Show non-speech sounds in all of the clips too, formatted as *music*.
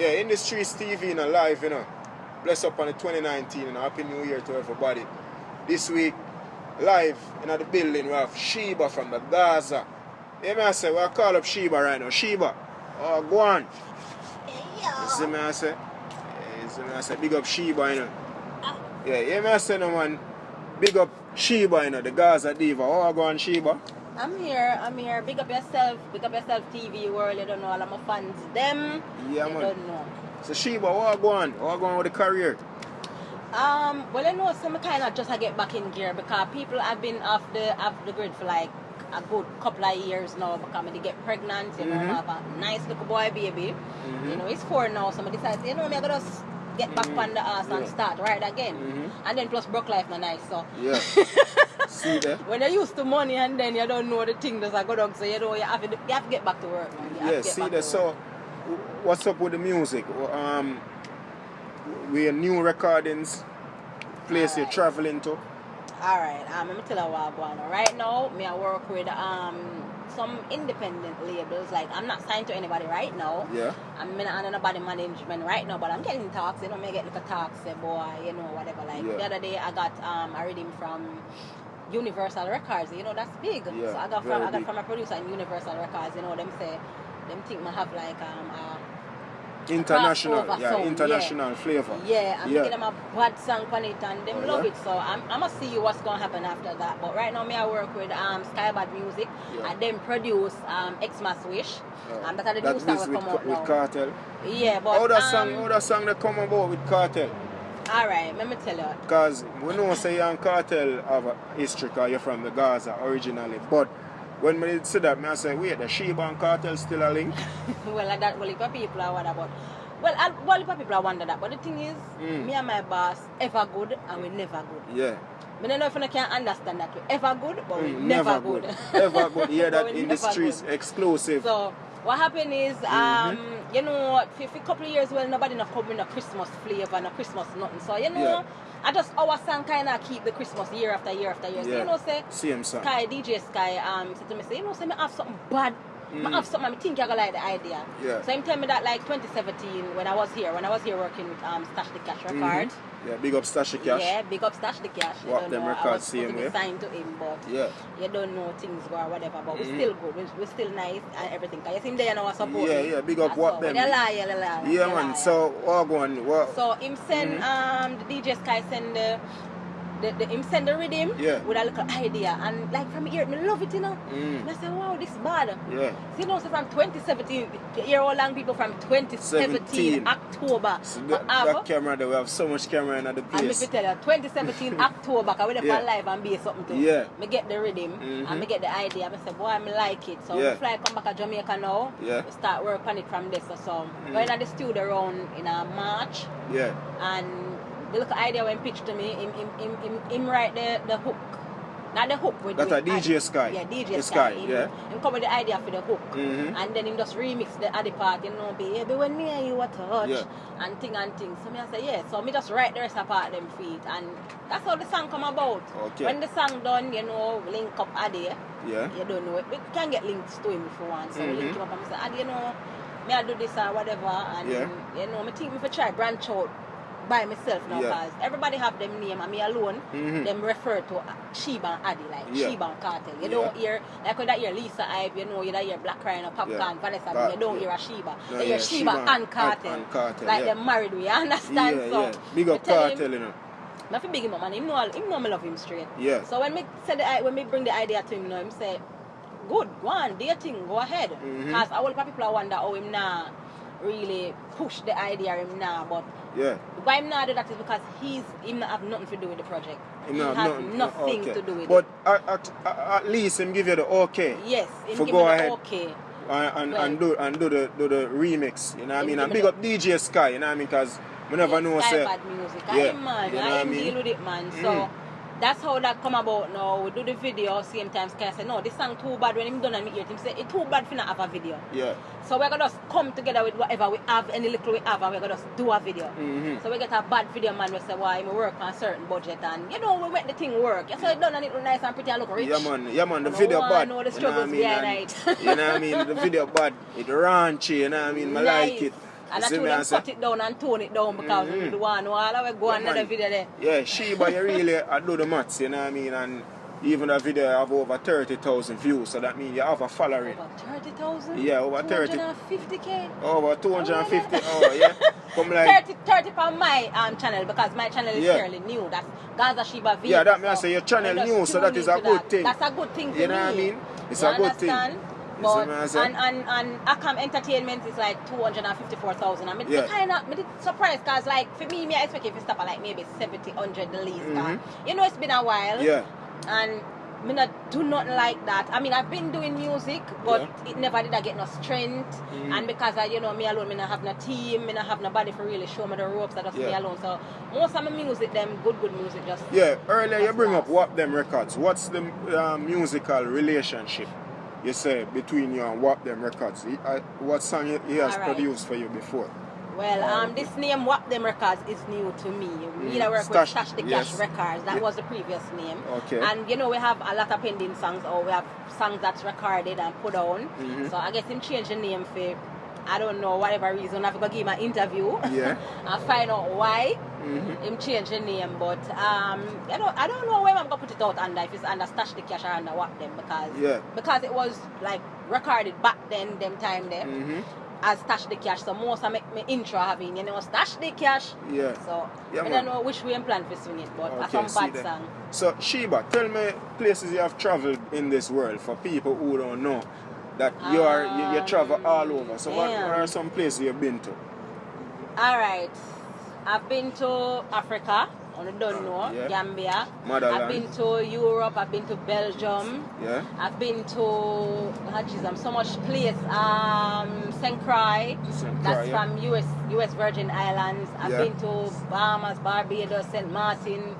Yeah, Industry TV, you know, live, you know. Bless up on the 2019 and Happy New Year to everybody. This week, live in the building, we have Sheba from the Gaza. Yeah, me I say, we call up Sheba right now. Sheba, oh, go on. You see me I say? You see me I say, big up Sheba, you know. Ah. Yeah, yeah, me I say, no man, big up Sheba, you know, the Gaza diva. Oh, go on, Sheba. I'm here, I'm here. Big up yourself, big up yourself, TV world. You don't know all of my fans. Them, Yeah, you man. don't know. So Sheba, what go on? What go on with the career? Um, well, I know some kind of just I get back in gear because people have been off the off the grid for like a good couple of years now because they get pregnant, you know, Mhm. have a nice little boy baby. Mhm. You know, it's four now, somebody decides, you know, me I gotta get back Mhm. on the ass and start right again. Mhm. And then plus broke life not nice, so Yeah. *laughs* See there? *laughs* when you're used to money and then you don't know the thing that's a go down, so you know you have to you have to get back to work, man. Yeah, see there. So, what's up with the music? Um, we new recordings, place you're traveling to. Alright, um, let me tell you what I'm going. Right now, me I work with um some independent labels. Like I'm not signed to anybody right now. Yeah. I'm in under nobody management right now, but I'm getting talks. You know, me get little talks, boy, you know, whatever. Like Yeah. the other day, I got um a reading from Universal Records. You know, that's big. Yeah, so I got from I got big. from a producer in Universal Records. You know, them say them think me have like um uh, International, crossover yeah, sound, international flavor. yeah, I'm Yeah. making them a bad song on it and them Oh, love yeah? it. So I'm I'm gonna see you what's gonna happen after that. But right now me I work with um Skybad Music Yeah. and them produce um Xmas Wish. Uh, Um, that are the that new song with, come out with now. Kartel. Yeah, but How that um, song, how that song that come about with Kartel? Alright, let me tell you. Because we know say you and Kartel of a history because you're from the Gaza originally. But when we see that, me I say, wait, the Sheba and Kartel still a link? *laughs* well, like that, well, if people are wonder about. Well, I, well, people are wonder that, but the thing is, Mm. me and my boss ever good and we never good. Yeah. I don't know if I can understand that We're ever good, but we Mm, never, good. *laughs* Ever good. Yeah, that in the streets, good. exclusive. So what happened is, Mm-hmm. um, you know, for, for a couple of years, well, nobody not come with no Christmas flavor, no Christmas nothing. So you know, Yeah. I just our song kind of keep the Christmas year after year after year. So you know, say Same song. Sky DJ Sky um said to me, say, you know, say me have something bad. Mm. I have something I think you gonna like the idea. Yeah. So him tell me that like 2017 when I was here, when I was here working with um Stash the Cash Records. Yeah, big up Stashy Cash. Yeah, big up Stash the Cash. What them know, records same way? signed to him, but Yeah. you don't know things go or whatever, but Mhm. we're still good. We're, we're still nice and everything. Cause you see him there, know, I support Yeah, yeah, big up what them- you lie, you lie. Yeah, man. lie. So, what going? What? So him send Mhm. um the DJ Sky send the. The, the, him send the rhythm Yeah. with a little idea and like from here me love it you know Mm. I say wow this bad Yeah. so you know so from 2017 the year all long people from 2017 17. October So me that, have- that camera there, we have so much camera in the and me place. tell you, 2017 *laughs* October, cause we Yeah. for live and be something too. Yeah. Me get the rhythm Mhm. and me get the idea. I say, boy, I like it. So Yeah. fly come back to Jamaica now. Yeah. We start work on it from this or so. Mm. Going at the studio around in a March Yeah. and the little idea when pitched to me, him, him, him, him, him write the, the hook. Not the hook with That with a DJ Sky. Yeah, DJ The Sky. Sky, Him, yeah. him come with the idea for the hook. Mhm. And then him just remix the other part, you know, baby, when me and you a touch, Yeah. and thing and thing. So me I say, yeah. So me just write the rest of part them feet, and that's how the song come about. Okay. When the song done, you know, link up Adi, Yeah. you don't know it. We can get links to him if you want. So we link him up and say, Adi, you know, me I do this or whatever, and Yeah. you know, me think me for try branch out by myself now, Yeah. cause everybody have them name, and me alone, Mhm. them refer to Sheba and Adi, like Yeah. Sheba and Kartel. You Yeah. don't hear, like when that hear Lisa Hype, you know, you don't hear Black Rhino, Popcaan, Yeah. Vanessa, Car- you don't hear a Sheba. No, you hear Sheba, Sheba and Kartel. and Kartel, like them married, we *laughs* understand? Yeah, so, yeah. Big me up tell him- Kartel, you know. I feel big him up, and him know, him know me love him straight. Yeah. So when me said the, when me bring the idea to him, you know, him say, good, go on, do your go ahead. Because a whole lot of people are wonder how him nah really push the idea him now, but Yeah. why him nah do that is because he's him not have nothing to do with the project. He not- has nothing- nothing okay. to do with But it. at, at, at least him give you the okay. Yes, him For give go ahead. okay. and, and, Well- and do and do the do the remix, you know what I mean? And big up DJ Sky, you know what I mean? Because we never know Sky say bad music. Yeah, I am man, you know I what I am mean? deal with it man. Mm. So that's how that come about now. We do the video same time Sky say no, this song too bad when him done and me hear it, him say it too bad for not have a video. yeah. So we're gonna just come together with whatever we have, any little we have, and we're gonna just do a video. Mhm. So we get a bad video man, we say, why, we work on a certain budget, and you know, we make the thing work. You say it done and it look nice and pretty and look rich. Yeah man, yeah man, the video bad. know the you know what I mean? And- you know what I mean? The video bad. It raunchy, you know what I mean? I like it. And I See told them cut it down and tone it down because Mhm. we do want to all we go Yeah, another video there. Yeah, Sheba, you really I do the maths, you know what I mean? And even the video have over 30,000 views, so that means you have a following. Over 30,000? Yeah, over 30. 250k? Over 250, *laughs* oh yeah. Come like, 30, 30 on my um, channel because my channel is Yeah. fairly new. That's Gaza Shiba V. Yeah, that means I say your channel new, so that is a good that. thing. That's a good thing for You know me. what I mean? It's You a good thing. understand? You see But, I and, and, and Akam Entertainment is like 254,000. I mean, Yeah. kind of me surprised because, like, for me, me I expect if you stop at like maybe 70, 100 the least. Mhm. You know, it's been a while. yeah, And me not do nothing like that. I mean, I've been doing music, but it never did I get no strength. Mhm. And because I, you know, me alone, me not have no team, me not have nobody for really show me the ropes. I just me alone. So most of my music, them good, good music, just yeah. Earlier you bring up what Them Records. What's the uh, musical relationship, you say, between you and Wap Them Records? He, uh, what song he, he has Alright. produced for you before? Well, um, this name Wap Them Records is new to me. Me Mm, work Stash- with Stash the yes. Cash Records. That Yeah. was the previous name. Okay. And you know we have a lot of pending songs, or we have songs that's recorded and put on. Mhm. So I guess him change the name for I don't know whatever reason. I've got to give him an interview. Yeah. *laughs* and find out why Mhm. him change the name. But um, I don't I don't know where I'm gonna put it out under if it's under Stash the Cash or under Wap Them because Yeah. because it was like recorded back then, them time there Mhm. as Stash the Cash. So most of my, my intro having, you know, Stash the Cash. Yeah. So Yeah, I man. don't know which way I'm planning to swing it, but Okay, that's some bad song. So Sheba, tell me places you have traveled in this world for people who don't know that you are you, you travel all over. So what, what are some places you've been to? Alright. I've been to Africa, I don't know, Yeah. Gambia. Motherland. I've been to Europe, I've been to Belgium. Yeah. I've been to oh jeez, I'm so much place. Um St. Croix. That's yeah. from US US Virgin Islands. I've Yeah. been to Bahamas, Barbados, St. Martin,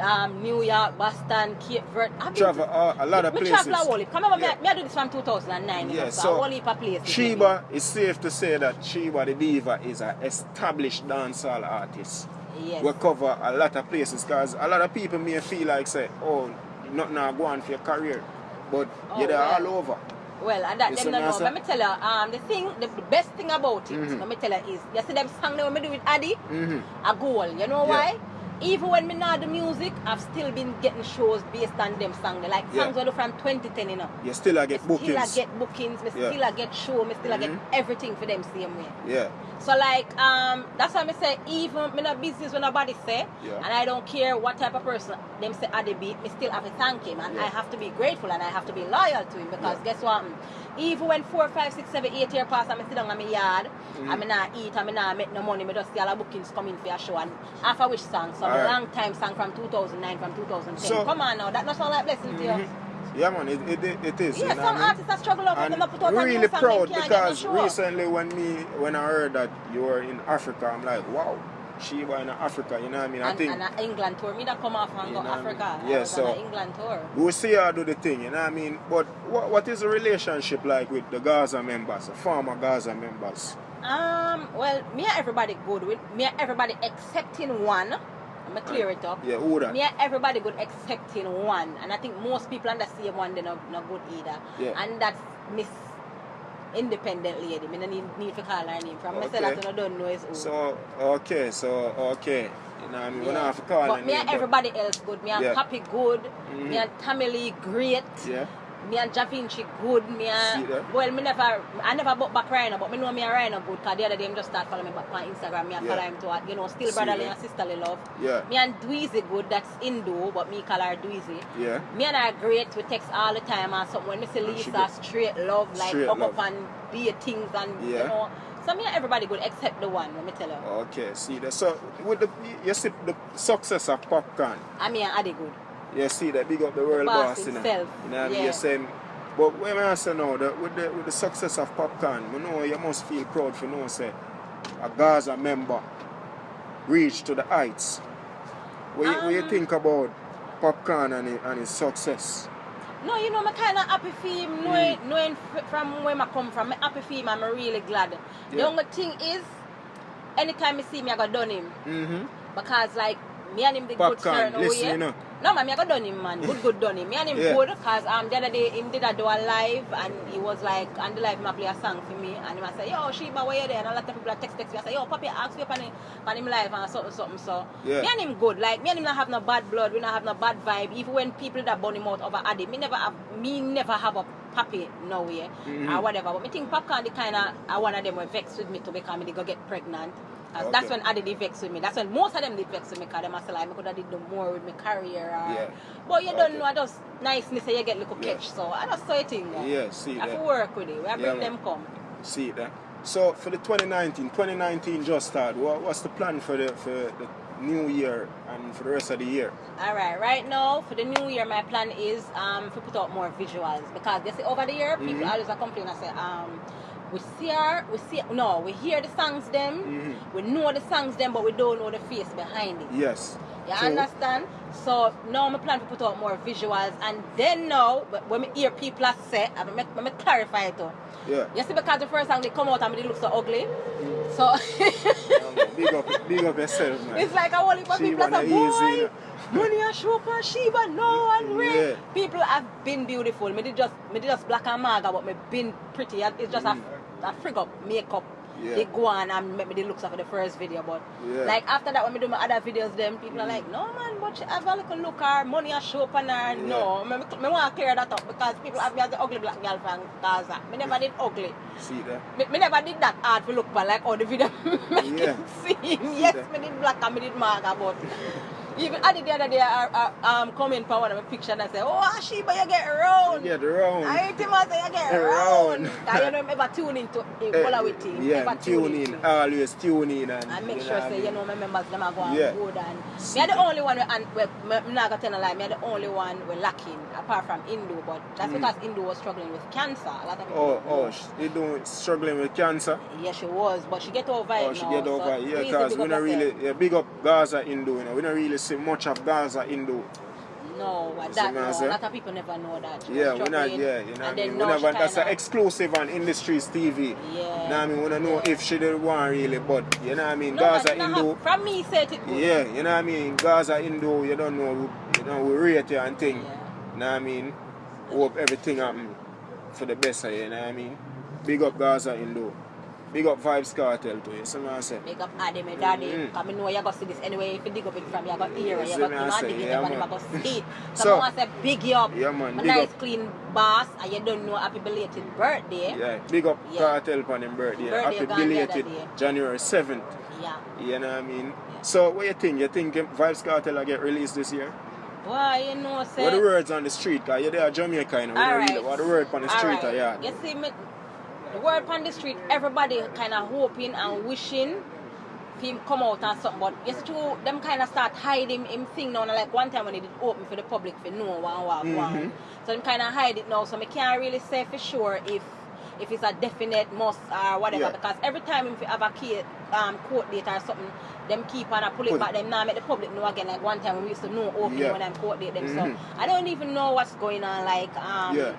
um, New York, Boston, Cape Verde. I've been Travel to- uh, a lot of me places. travel a whole heap. Come on, Yeah. me, me I do this from 2009. you Yeah, know, so, so a whole heap of places. Sheba, it's safe to say that Sheba the Diva is an established dancehall artist. Yes. We cover a lot of places because a lot of people may feel like say, oh, not now go on for your career. But Oh, you're well. all over. Well, and that You them don't know. Let me tell you, um, the thing, the, the best thing about it, Mhm. let me tell you is, you see them song that me do with Addy, hmm a goal. You know Yeah. why? Even when me not the music, I've still been getting shows based on them songs. Like Yeah. songs I do from 2010, you know. You still I get bookings. Still I get bookings, me Yeah. still I get show, me still I get Mhm. everything for them same way. Yeah. So like um that's why I say even me not business when nobody say Yeah. and I don't care what type of person them say at the beat, me still have to thank him and Yeah. I have to be grateful and I have to be loyal to him because Yeah. guess what? Mm, Even when four, five, six, seven, eight years pass and I sit down in my yard Mhm. and me not eat and me not make no money, me just see all the bookings coming for a show and half a wish song, some Alright. long time song from 2009, from 2010. So- Come on now, that not sound like blessing to you. Mhm. Yeah, man, it, it, it, is. Yeah, you know some I artists struggle out and put out a new really proud they can't get no because recently when me when I heard that you were in Africa, I'm like, wow, Sheba in Africa. You know what I mean? I and, think and an England tour. Me that come off and go? Africa. Yeah, so- England tour. we will see her do the thing. You know what I mean? But what what is the relationship like with the Gaza members, the former Gaza members? Um, well, me and everybody good with me and everybody excepting one. I'm gonna clear it up. Yeah, who that? Me and everybody good excepting one, and I think most people on the same one they're not, not good either. Yeah. And that's Miss Independent Lady. Me no need, need to call her name from. Okay. that you don't know is who. So okay, so okay. You know what I mean? We don't have to call but her me name, and but- everybody else good. Me and Yeah. Happy good. Mhm. Me and Tamily great. Yeah. Me and Da Vinci good. Me and well, me never, I never bought back Rhino, but me know me and Rhino good. Cause the other day, him just start following me back on Instagram. Me and Yeah. follow him to, you know, still See brotherly and sisterly love. Yeah. Me and Dweezy good. That's Indo, but me call her Dweezy. Yeah. Me and her great. We text all the time and something. When me see Lisa, straight love, like Straight up love. up and be things and Yeah. you know. So me and everybody good except the one. Let me tell you. Okay, see that. So with the you see the success of Popcaan. I me and Adi good. You see that big up the world boss boss, you know. himself, You know what I mean? yeah. You're saying but when I say now that with the with the success of Popcaan, you know you must feel proud for know say a Gaza member reached to the heights. What, you, what you Um, think about Popcaan and, it, and his success? No, you know, I'm kind of happy for him, knowing, knowing from where I come from. I'm happy for him, I'm really glad. The only thing is, anytime I see me, I got done him. Mm-hmm. Because, like, me and him, the good certain listen, way. you know. No man, I got done him man. Good good done him. Me and him Yeah. good cause um the other day him did a do a live and he was like on the live him play a song for me and him a say, Yo Sheba where you there? And a lot of people text text me. I say, Yo Papi ask me up on him on him live and something something so Yeah. me and him good. Like me and him not have no bad blood, we not have no bad vibe. Even when people that burn him out over Addy, me never have me never have a papi nowhere Mhm. or whatever. But me think Popcaan the kinda uh, one of them were vexed with me to because me they go get pregnant. 'Cause That's when I did vex with me. That's when most of them did vex with me because them a say like, I could have did the more with my career. Or, Yeah. But you Okay. don't know, I just niceness say you get little Yeah. catch. So I just saw it in there. Yeah, see I that. to work with it. We have Yeah, bring them come. See that. So for the 2019, 2019 just started. What, what's the plan for the for the new year and for the rest of the year? Alright, right now for the new year my plan is um to put out more visuals because you see over the year people Mhm. always a complain and say um we see her, we see no, we hear the songs them, Mhm. we know the songs them but we don't know the face behind it. Yes. You So- understand? So now my plan to put out more visuals and then now but when we hear people say, I me, me clarify it too. Yeah. You see because the first time they come out and they look so ugly. So big up, big up yourself, man. it's like a whole heap of people Sheba say, easy, you boy, money a show for Sheba, no one way. Yeah. People have been beautiful. Me did just me did just black and maga, but me been pretty. It's just Mm. a, a frig up makeup. Yeah. They go on and make me the looks of the first video, but Yeah. like after that when me do my other videos, them people are mm. like, no man, but she have a little look her, money a show up on her. No, me, me want to clear that up because people have me as the ugly black girl from Gaza. Me never did ugly. See that? Me, me never did that hard for look but like all the video *laughs* make Yeah. it seem. Yes, that. me did black and me did maga, but *laughs* even I did the other day I, I um come in for one of my picture and I say, Oh Ashiba, you get round. Yeah, the round. I hate him I say you get Round. Cause *laughs* you know him ever tune into a Eh, whole with him. Yeah, tune into in, it. always tune in and, and make sure I say you know my members them are going Yeah. good and See me are the only one we, and we, me not tell a lie, me are the only one we're lacking apart from Indo but that's Mm. because Indo was struggling with cancer. A lot of people Oh, oh, doing struggling with cancer? Yeah, she was, but she get over it Oh, she now. get over so it. Yeah, because we don't really, yeah, big up Gaza Indo, you know. We don't really see much of Gaza in Indo. No, that no, a lot of people never know that. Yeah, we're not, yeah, you know what I mean? We never, that's an exclusive on Industries TV. Yeah. Know what I mean? We don't know if she did one really, but you know what I mean? No, Gaza Indo. From me, say it good. Yeah, you know what I mean? Gaza Indo, you don't know, you know, we rate you and thing. Yeah. You know what I mean? Hope everything happen for the best of you, you know what I mean? Big up Gaza Indo. Big up Vybz Kartel too, you see what I say? Big up Addy, my daddy. Mhm. Because I know you're going to see this anyway. If you dig up it from you, you're going to hear it. You're going me, to I not say, dig it, yeah, you're going to see it. *laughs* So, So- I say big you up. Yeah, man, A big nice, up. clean boss, and you don't know happy belated birthday. Yeah, big up Yeah. Kartel on him birthday. Birthday Happy gone the other belated. January 7th. Yeah. You know what I mean? So what you think? You think Vybz Kartel will get released this year? Boy, you know, say... What the words on the street? Cause you're there Jamaica, you know. Alright. really- What the word on the street, Alright. yeah. You see, me, word on the street, everybody kind of hoping and wishing for him come out and something. But true, them kind of start hiding him thing now. Like one time when he did open for the public for no one walk Mhm. one. So them kind of hide it now. So me can't really say for sure if if it's a definite must or whatever. Yeah. Because every time if you have a key, um, court date or something, them keep on a pull it Pull it. back. Them now make the public know again. Like one time when we used to know open Yeah. when them court date them. Mhm. So I don't even know what's going on. Like um, Yeah.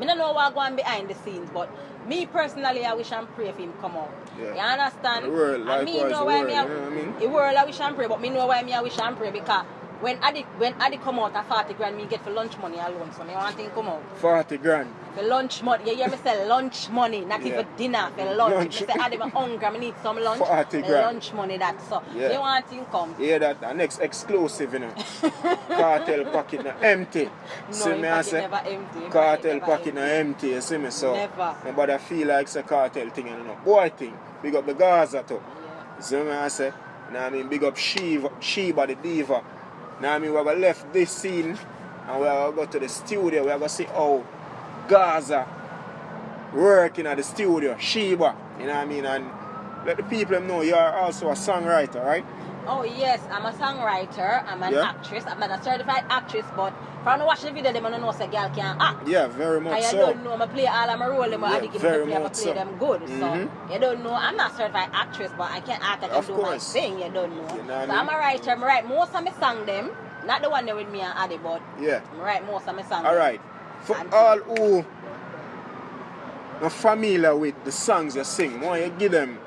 Me don't know what going behind the scenes, but me personally, I wish and pray for him come out. Yeah. You understand? The world, and me know why world, me, you know I mean? the world I wish and pray, but me know why me I wish and pray because when Adi when Adi come out at 40 grand, me get for lunch money alone. So me want him come out. 40 grand. For lunch money, you hear me say lunch money, not Yeah. even dinner, for lunch. Lunch. Me say Adi, I'm hungry, I need some lunch. 40 For grand. lunch money that. So Yeah. you want him come. Hear that? The next exclusive, you know. Kartel pocket now empty. *laughs* No, see me I say? never empty. Kartel pocket now empty. you see me? So, Never. nobody feel like it's a cartel thing, you know. Boy thing. Big up the Gaza too. Yeah. See me I say? Now I mean, big up Shiva, Sheba the diva. Now I mean, we're gonna left this scene and we're gonna go to the studio. We're gonna see how Gaza working at the studio, Sheba. You know what I mean? And let the people know you are also a songwriter, right? Oh yes, I'm a songwriter, I'm an Yeah. actress, I'm not a certified actress, but from watch the video, them don't know say girl can act. Yeah, very much And you so. don't know, I play all of my role, them, Yeah, I give me play, I play so. them good. Mhm. So you don't know, I'm not a certified actress, but I can act, I can Of do course. my thing, you don't know. You know so I I'm mean? a writer, I write most of my song them, not the one there with me and Addy, but Yeah. I write most of my song. All them. right. For And- all who are familiar with the songs you sing, why you give them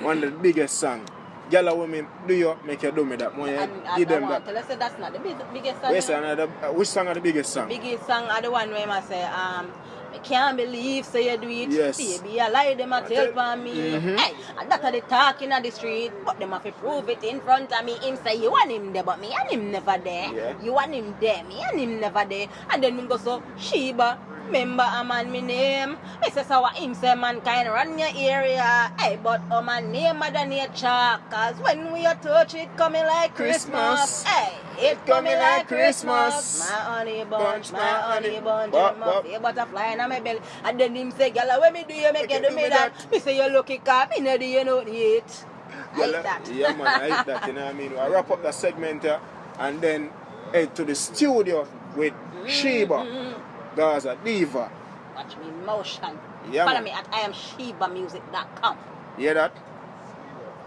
one of the biggest song When me do you make you do me that. And I, give them that. tell you, that's not the big, biggest song. Wait, say another, uh, which song are the biggest song? Biggest song are the one where I say, um, I can't believe so you do it. Yes. Baby, I lie them a tell for me. Mhm. Hey, and that are the talking on the street, but them have to prove it in front of me. Him say you want him there, but me and him never there. Yeah. You want him there, me and him never there. And then me go so Sheba. Remember a man me name. Me say so what him say mankind run your area. Hey, but oh my name mother nature. Cause when we are touch it coming like Christmas. Christmas. Hey, it coming like Christmas. My honey bunch, Bunch, my my honey bunch. Bop, My bop. favorite butterfly in my belly. And then him say, Gala, when me do you make you do me that? Me say you lucky car, me no do you know it. I hate that. Yeah, man, I hate that. You know what I mean? I wrap up the segment here and then head to the studio with Sheba, mm-hmm. Gaza Diva. Watch me in motion. Yeah, Follow man. me at IamShebaMusic.com. Hear that?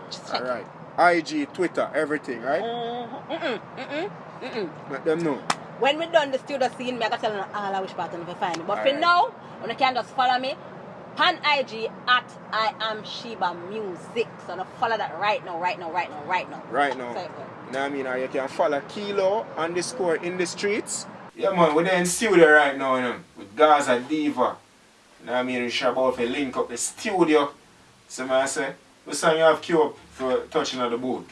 Just All right. IG, Twitter, everything, right? Mm-mm, mm-mm, mm-mm, mm-mm. Let them know. When we done the studio scene, me I gotta tell them all I wish part of find me. But for Alright. now, when you can just follow me, pan IG at I am Sheba Music. So now follow that right now, right now, right now, right now. Right now. So, You know what I mean? Or you can follow Kilo underscore in the streets. Yeah, man, we're there in studio right now, you know, with Gaza Diva. You know what I mean? We should about to link up the studio. So, man, I say, what song you have queue up for touching on the boat?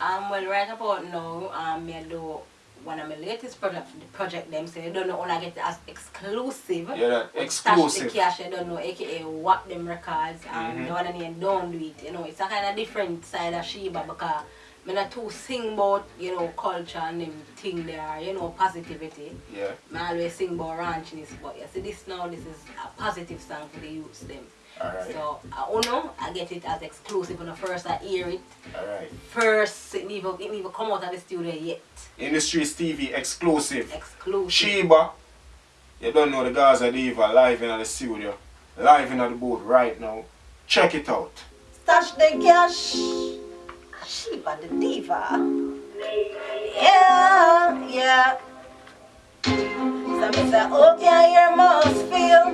Um, well, right about now, um, me do one of my latest project, the project them say they don't know when I get as exclusive. Yeah, that With Stash exclusive. the cash, I don't know, aka Whack Them Records. Um, Mhm. the one name Don't Do It. You know, it's a kind of different side of Sheba because me not too sing about, you know, culture and them thing there, you know, positivity. Yeah. I always sing about ranchness, but you see this now, this is a positive song for the youths them. Alright. So, I oh don't know, I get it as exclusive when the first I hear it. Alright. First, it never, it never come out of the studio yet. In the TV exclusive. Exclusive. Sheba. You don't know the Gaza Diva live in the studio. Live in the boat right now. Check it out. Stash the cash. Sheba the diva. Yeah, yeah. So me say, okay, you must feel.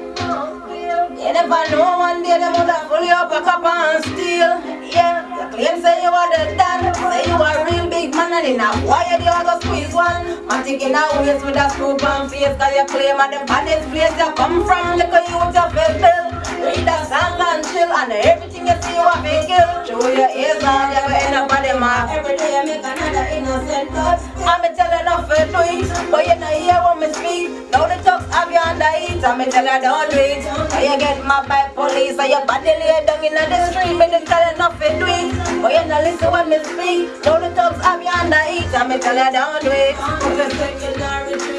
You never know one day them would have pull you up a cup and steal. Yeah, you claim say you are the dad, say you are real big man and in a wire you are go squeeze one. Man taking a waist with a screw on face cause you claim at the baddest place you come from. Look at you with your bill. Read a song chill and everything you see you have to kill. Show your ears you go end up on them off. Every day you make another innocent thought. I'm telling enough for do it, but you know hear what me speak. Now the talks have you under it, I'm tell you don't do it. Now you get my by police, and your body lay down in the street. Me just tell enough for do it, but you know listen when me speak. Now the talks have you under it, I'm tell you don't do it.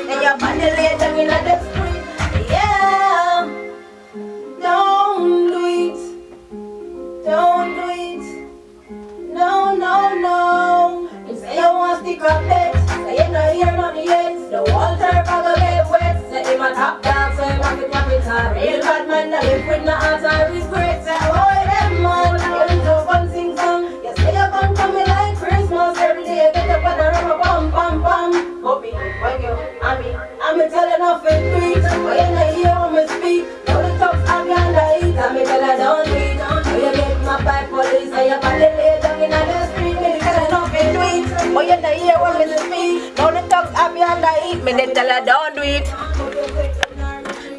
And your body lay down in the Me they tell you don't do it.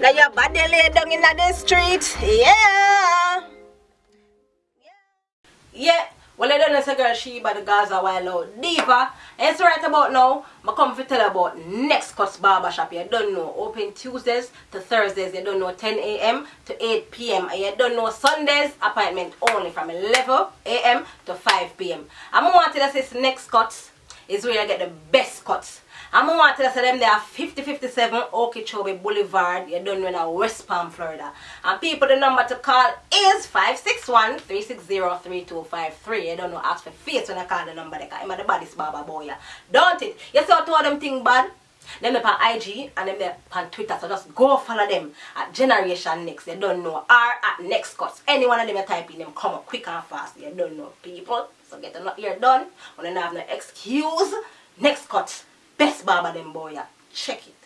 Now your body lay down in the street. Yeah. Yeah. Well, I don't know, say she Sheba the Gaza while out. Diva, it's right about now. I come to tell you about Next Cuts Barbershop. You don't know. Open Tuesdays to Thursdays. You don't know 10 a.m. to 8 p.m. And you don't know Sundays. Appointment only from 11 a.m. to 5 p.m. I'm going to say this Next Cuts is where you get the best cuts. I'm going to say them they are 5057 Okeechobee Boulevard. You don't know West Palm, Florida. And people, the number to call is 561-360-3253. You don't know, ask for face when I call the number. Because I'm the baddest barber boy. Don't it? You see how two of them thing bad? Them they on IG and them they on Twitter. So just go follow them at Generation Next. You don't know. Or at Next Cuts. Any one of them you type in them come up quick and fast. You don't know people. So get them ear done. When you don't have no excuse. Next Cuts. Best barber them boy. Check it.